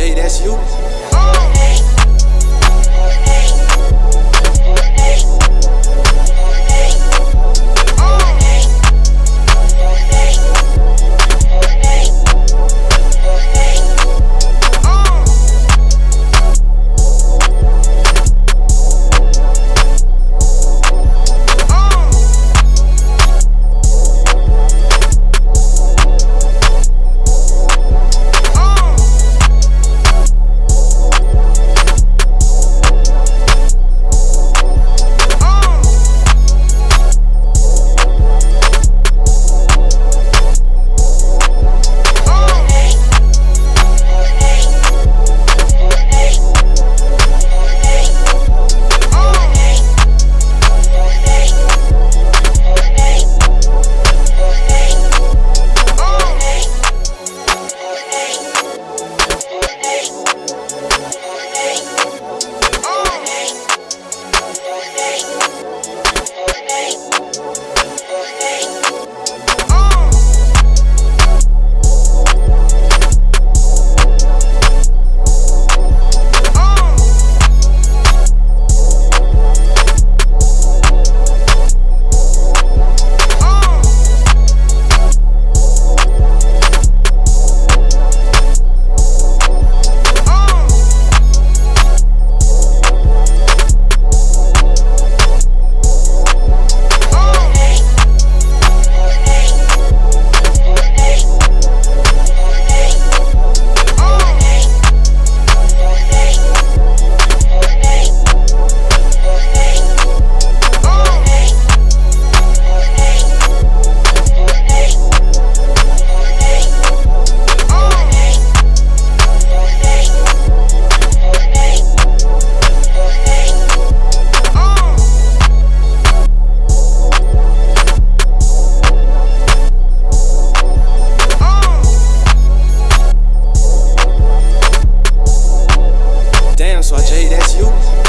Jay, that's you. that's you.